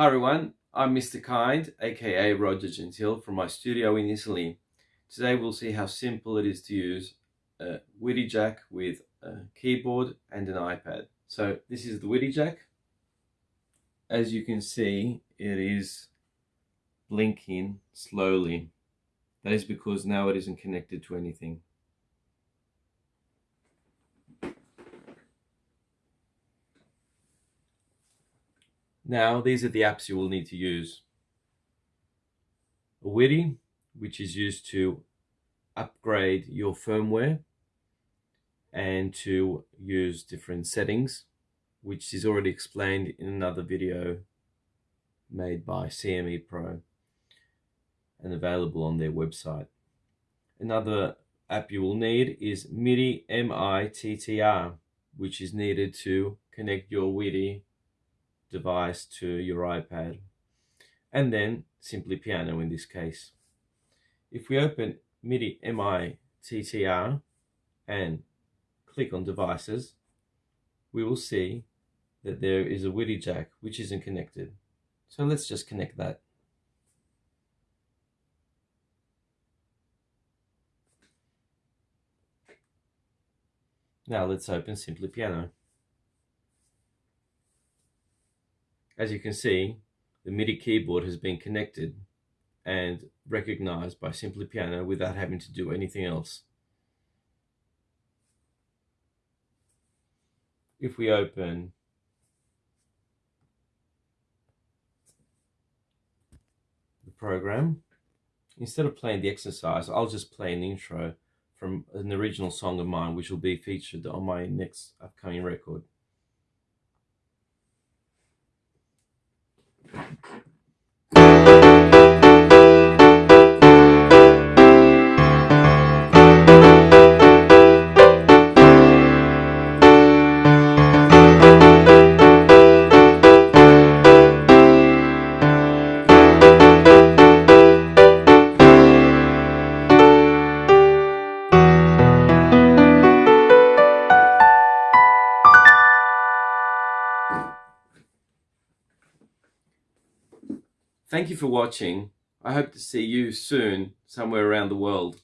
Hi everyone, I'm Mr. Kind, aka Roger Gentile from my studio in Italy. Today we'll see how simple it is to use a WIDI jack with a keyboard and an iPad. So this is the WIDI jack. As you can see, it is blinking slowly. That is because now it isn't connected to anything. Now, these are the apps you will need to use. WIDI, which is used to upgrade your firmware and to use different settings, which is already explained in another video made by CME Pro and available on their website. Another app you will need is midimittr, which is needed to connect your WIDI device to your iPad and then simply piano in this case. If we open midimittr and click on devices, we will see that there is a WIDI jack which isn't connected. So let's just connect that. Now let's open Simply Piano. As you can see, the MIDI keyboard has been connected and recognized by Simply Piano without having to do anything else. If we open the program, instead of playing the exercise, I'll just play an intro from an original song of mine, which will be featured on my next upcoming record. Thank you for watching. I hope to see you soon somewhere around the world.